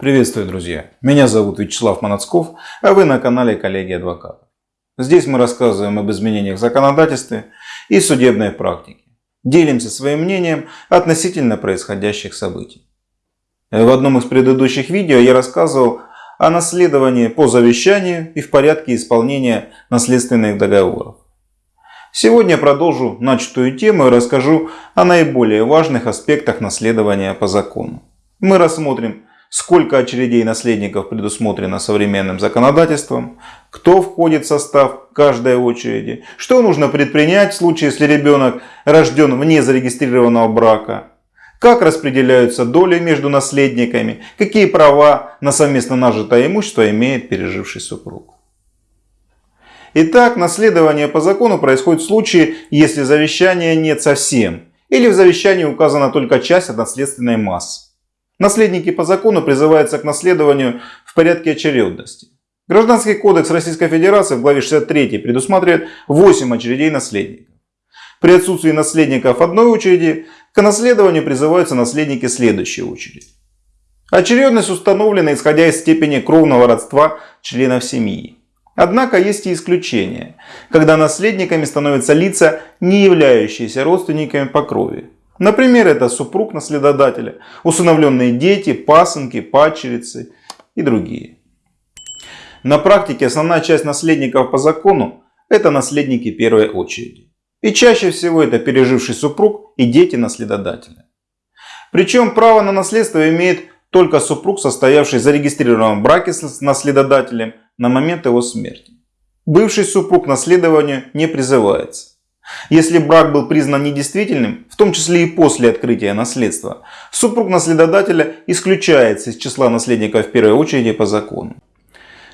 Приветствую, друзья! Меня зовут Вячеслав Манацков, а вы на канале Коллеги Адвокатов. Здесь мы рассказываем об изменениях в законодательстве и судебной практике. Делимся своим мнением относительно происходящих событий. В одном из предыдущих видео я рассказывал о наследовании по завещанию и в порядке исполнения наследственных договоров. Сегодня продолжу начатую тему и расскажу о наиболее важных аспектах наследования по закону. Мы рассмотрим сколько очередей наследников предусмотрено современным законодательством, кто входит в состав каждой очереди, что нужно предпринять в случае, если ребенок рожден вне зарегистрированного брака, как распределяются доли между наследниками, какие права на совместно нажитое имущество имеет переживший супруг. Итак, наследование по закону происходит в случае, если завещания нет совсем, или в завещании указана только часть от наследственной массы. Наследники по закону призываются к наследованию в порядке очередности. Гражданский кодекс Российской Федерации в главе 63 предусматривает 8 очередей наследников. При отсутствии наследников одной очереди к наследованию призываются наследники следующей очереди. Очередность установлена исходя из степени кровного родства членов семьи. Однако есть и исключения, когда наследниками становятся лица, не являющиеся родственниками по крови. Например, это супруг наследодателя, усыновленные дети, пасынки, падчерицы и другие. На практике основная часть наследников по закону – это наследники первой очереди. И чаще всего это переживший супруг и дети наследодателя. Причем право на наследство имеет только супруг, состоявший в зарегистрированном браке с наследодателем на момент его смерти. Бывший супруг наследованию не призывается. Если брак был признан недействительным, в том числе и после открытия наследства, супруг наследодателя исключается из числа наследников в первой очереди по закону.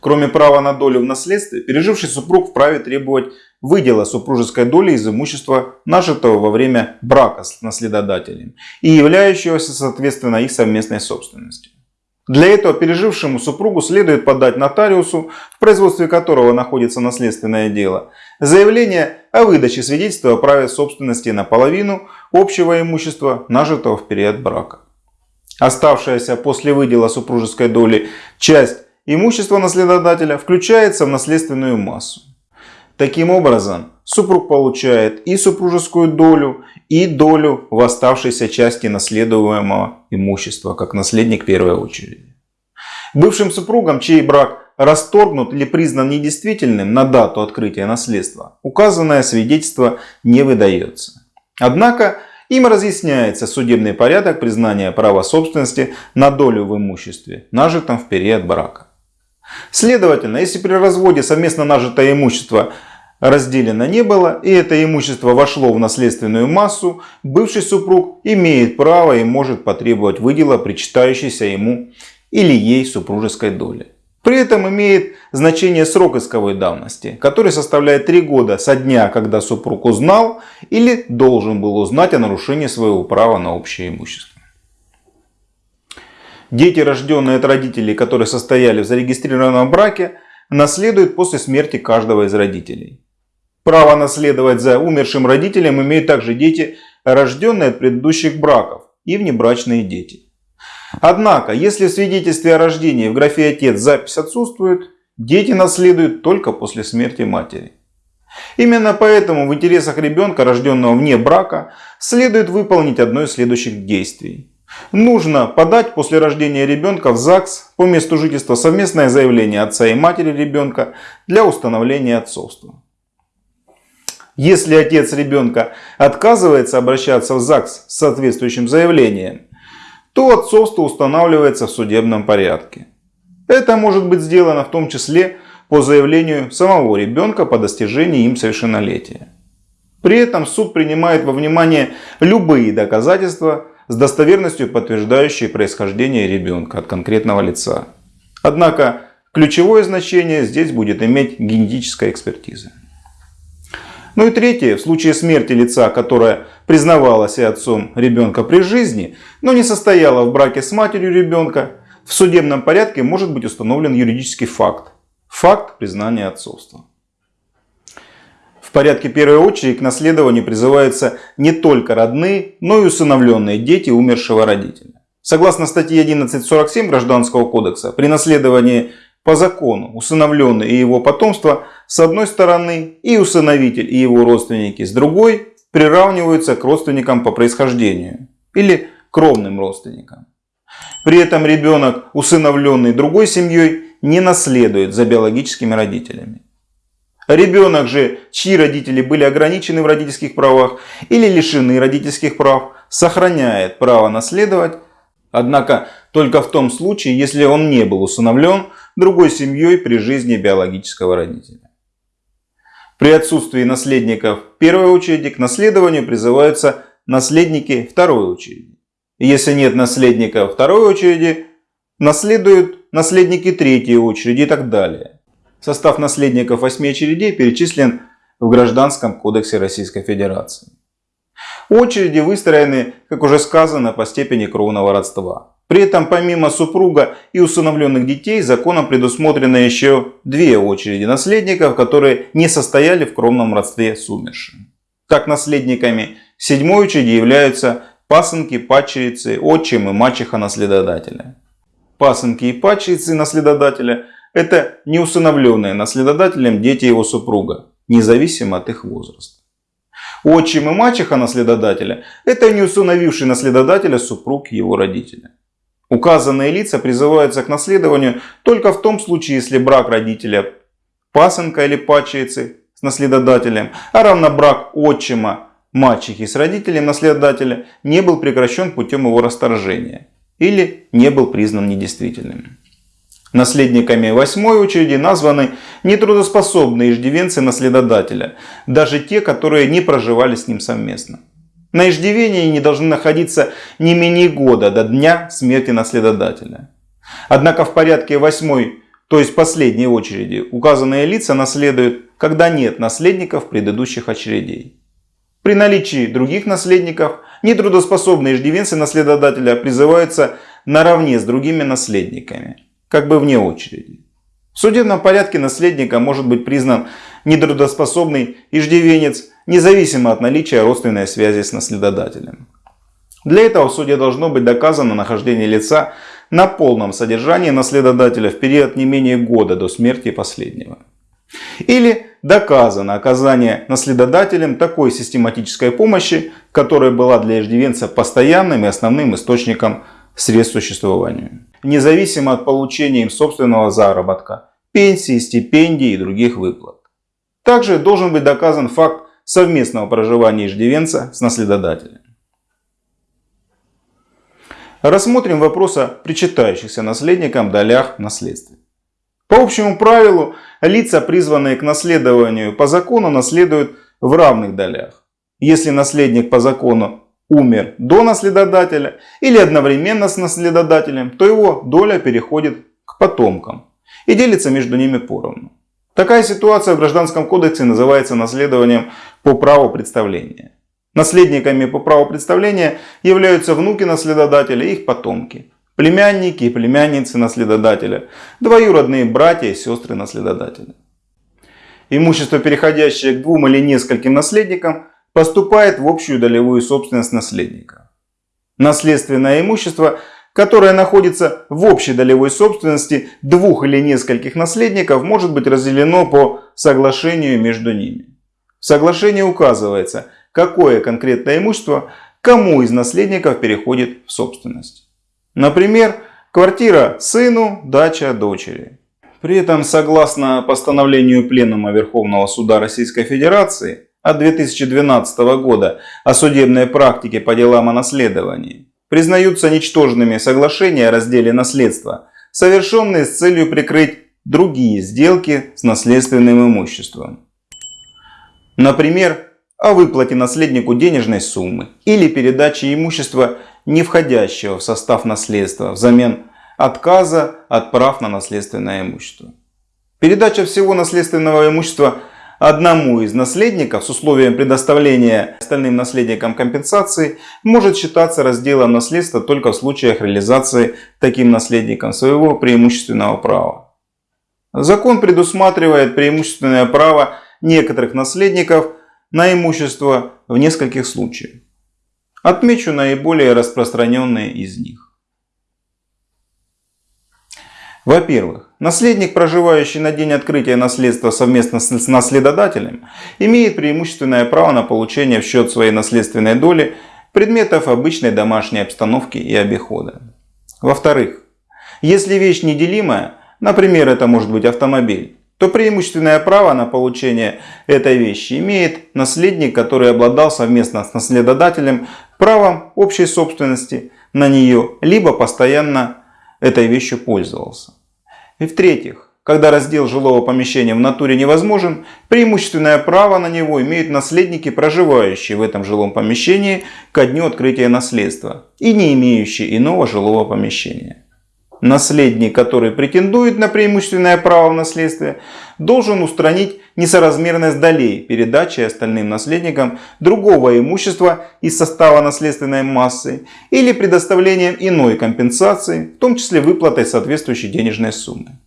Кроме права на долю в наследстве, переживший супруг вправе требовать выдела супружеской доли из имущества, нажитого во время брака с наследодателем и являющегося соответственно их совместной собственностью. Для этого пережившему супругу следует подать нотариусу, в производстве которого находится наследственное дело, заявление о выдаче свидетельства о праве собственности на половину общего имущества, нажитого в период брака. Оставшаяся после выдела супружеской доли часть имущества наследодателя включается в наследственную массу. Таким образом, супруг получает и супружескую долю, и долю в оставшейся части наследуемого имущества, как наследник первой очереди. Бывшим супругам, чей брак расторгнут или признан недействительным на дату открытия наследства, указанное свидетельство не выдается. Однако им разъясняется судебный порядок признания права собственности на долю в имуществе, нажитом в период брака. Следовательно, если при разводе совместно нажитое имущество разделено не было, и это имущество вошло в наследственную массу, бывший супруг имеет право и может потребовать выдела причитающейся ему или ей супружеской доли. При этом имеет значение срок исковой давности, который составляет 3 года со дня, когда супруг узнал или должен был узнать о нарушении своего права на общее имущество. Дети, рожденные от родителей, которые состояли в зарегистрированном браке, наследуют после смерти каждого из родителей. Право наследовать за умершим родителем имеют также дети, рожденные от предыдущих браков и внебрачные дети. Однако, если в свидетельстве о рождении в графе «отец» запись отсутствует, дети наследуют только после смерти матери. Именно поэтому в интересах ребенка, рожденного вне брака, следует выполнить одно из следующих действий. Нужно подать после рождения ребенка в ЗАГС по месту жительства совместное заявление отца и матери ребенка для установления отцовства. Если отец ребенка отказывается обращаться в ЗАГС с соответствующим заявлением, то отцовство устанавливается в судебном порядке. Это может быть сделано в том числе по заявлению самого ребенка по достижении им совершеннолетия. При этом суд принимает во внимание любые доказательства с достоверностью подтверждающие происхождение ребенка от конкретного лица. Однако ключевое значение здесь будет иметь генетическая экспертиза. Ну и третье, в случае смерти лица, которое признавалось и отцом ребенка при жизни, но не состояло в браке с матерью ребенка, в судебном порядке может быть установлен юридический факт. Факт признания отцовства. В порядке первой очереди к наследованию призываются не только родные, но и усыновленные дети умершего родителя. Согласно статье 11.47 Гражданского кодекса, при наследовании по закону усыновленный и его потомство с одной стороны и усыновитель и его родственники с другой приравниваются к родственникам по происхождению или кровным родственникам. При этом ребенок, усыновленный другой семьей, не наследует за биологическими родителями. Ребенок же, чьи родители были ограничены в родительских правах или лишены родительских прав, сохраняет право наследовать, однако только в том случае, если он не был усыновлен другой семьей при жизни биологического родителя. При отсутствии наследников первой очереди к наследованию призываются наследники второй очереди. Если нет наследников второй очереди, наследуют наследники третьей очереди и так далее. Состав наследников восьми очередей перечислен в Гражданском кодексе Российской Федерации. Очереди выстроены, как уже сказано, по степени кровного родства. При этом помимо супруга и усыновленных детей законом предусмотрено еще две очереди наследников, которые не состояли в кровном родстве с умершим. Так наследниками седьмой очереди являются пасынки, падчерицы, отчим и мачеха наследодателя. Пасынки и падчерицы наследодателя – это неусыновленные наследодателем дети его супруга, независимо от их возраста. Отчим и мачеха наследодателя – это неусыновивший наследодателя супруг его родителя. Указанные лица призываются к наследованию только в том случае, если брак родителя пасынка или падчерицы с наследодателем, а равно брак отчима мачехи с родителем наследодателя не был прекращен путем его расторжения или не был признан недействительным. Наследниками восьмой очереди названы нетрудоспособные иждивенцы наследодателя, даже те, которые не проживали с ним совместно. На иждивении не должны находиться не менее года до дня смерти наследодателя. Однако в порядке восьмой, то есть последней очереди, указанные лица наследуют, когда нет наследников предыдущих очередей. При наличии других наследников нетрудоспособные иждивенцы наследодателя призываются наравне с другими наследниками как бы вне очереди. В судебном порядке наследником может быть признан нетрудоспособный иждивенец, независимо от наличия родственной связи с наследодателем. Для этого в суде должно быть доказано нахождение лица на полном содержании наследодателя в период не менее года до смерти последнего. Или доказано оказание наследодателем такой систематической помощи, которая была для иждивенца постоянным и основным источником средств существования независимо от получения им собственного заработка, пенсии, стипендий и других выплат. Также должен быть доказан факт совместного проживания иждивенца с наследодателем. Рассмотрим вопрос о причитающихся наследникам долях в. По общему правилу, лица, призванные к наследованию по закону, наследуют в равных долях. Если наследник по закону умер до наследодателя или одновременно с наследодателем, то его доля переходит к потомкам и делится между ними поровну. Такая ситуация в Гражданском кодексе называется наследованием по праву представления. Наследниками по праву представления являются внуки наследодателя и их потомки, племянники и племянницы наследодателя, двоюродные братья и сестры наследодателя. Имущество, переходящее к двум или нескольким наследникам, поступает в общую долевую собственность наследника. Наследственное имущество, которое находится в общей долевой собственности двух или нескольких наследников, может быть разделено по соглашению между ними. В соглашении указывается, какое конкретное имущество кому из наследников переходит в собственность. Например, квартира сыну, дача дочери. При этом, согласно постановлению Пленума Верховного Суда Российской Федерации, от 2012 года о судебной практике по делам о наследовании признаются ничтожными соглашения о разделе наследства, совершенные с целью прикрыть другие сделки с наследственным имуществом. Например, о выплате наследнику денежной суммы или передаче имущества, не входящего в состав наследства, взамен отказа от прав на наследственное имущество. Передача всего наследственного имущества – одному из наследников с условием предоставления остальным наследникам компенсации может считаться разделом наследства только в случаях реализации таким наследником своего преимущественного права. Закон предусматривает преимущественное право некоторых наследников на имущество в нескольких случаях. Отмечу наиболее распространенные из них. Во-первых, наследник, проживающий на день открытия наследства совместно с наследодателем, имеет преимущественное право на получение в счет своей наследственной доли предметов обычной домашней обстановки и обихода. Во-вторых, если вещь неделимая, например, это может быть автомобиль, то преимущественное право на получение этой вещи имеет наследник, который обладал совместно с наследодателем правом общей собственности на нее, либо постоянно этой вещью пользовался. И в-третьих, когда раздел жилого помещения в натуре невозможен, преимущественное право на него имеют наследники, проживающие в этом жилом помещении ко дню открытия наследства и не имеющие иного жилого помещения. Наследник, который претендует на преимущественное право в наследстве, должен устранить несоразмерность долей передачи остальным наследникам другого имущества из состава наследственной массы или предоставлением иной компенсации, в том числе выплатой соответствующей денежной суммы.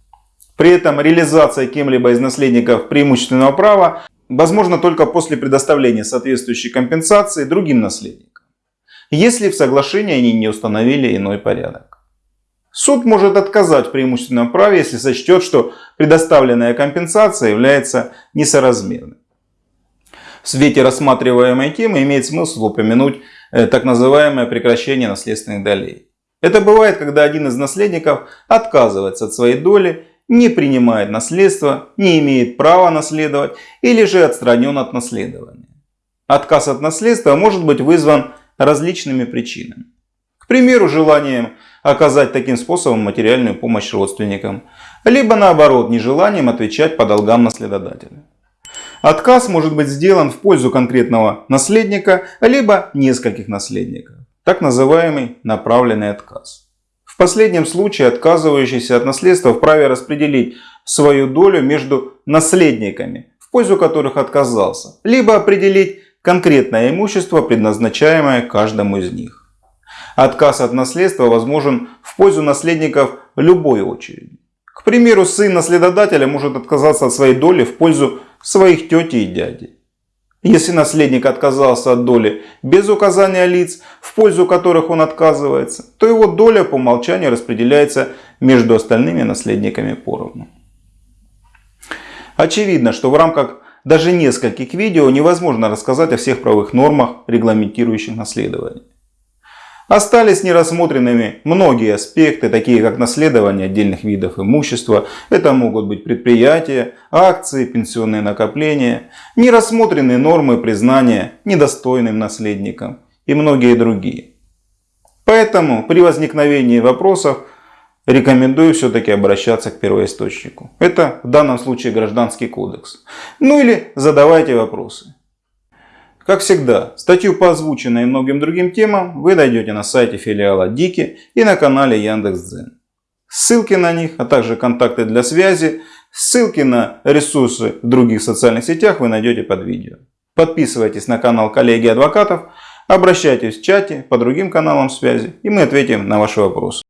При этом реализация кем-либо из наследников преимущественного права возможна только после предоставления соответствующей компенсации другим наследникам, если в соглашении они не установили иной порядок. Суд может отказать в преимущественном праве, если сочтет, что предоставленная компенсация является несоразмерной. В свете рассматриваемой темы имеет смысл упомянуть э, так называемое прекращение наследственных долей. Это бывает, когда один из наследников отказывается от своей доли, не принимает наследство, не имеет права наследовать или же отстранен от наследования. Отказ от наследства может быть вызван различными причинами. К примеру, желанием оказать таким способом материальную помощь родственникам, либо наоборот нежеланием отвечать по долгам наследодателя. Отказ может быть сделан в пользу конкретного наследника, либо нескольких наследников. Так называемый направленный отказ. В последнем случае отказывающийся от наследства вправе распределить свою долю между наследниками, в пользу которых отказался, либо определить конкретное имущество, предназначаемое каждому из них. Отказ от наследства возможен в пользу наследников любой очереди. К примеру, сын наследодателя может отказаться от своей доли в пользу своих тети и дяди. Если наследник отказался от доли без указания лиц, в пользу которых он отказывается, то его доля по умолчанию распределяется между остальными наследниками поровну. Очевидно, что в рамках даже нескольких видео невозможно рассказать о всех правовых нормах, регламентирующих наследование. Остались нерассмотренными многие аспекты, такие как наследование отдельных видов имущества, это могут быть предприятия, акции, пенсионные накопления, нерассмотренные нормы признания недостойным наследником и многие другие. Поэтому при возникновении вопросов рекомендую все-таки обращаться к первоисточнику. Это в данном случае Гражданский кодекс. Ну или задавайте вопросы. Как всегда, статью по озвученной и многим другим темам вы найдете на сайте филиала Дики и на канале Яндекс.Дзен. Ссылки на них, а также контакты для связи, ссылки на ресурсы в других социальных сетях вы найдете под видео. Подписывайтесь на канал коллеги адвокатов, обращайтесь в чате по другим каналам связи и мы ответим на ваши вопросы.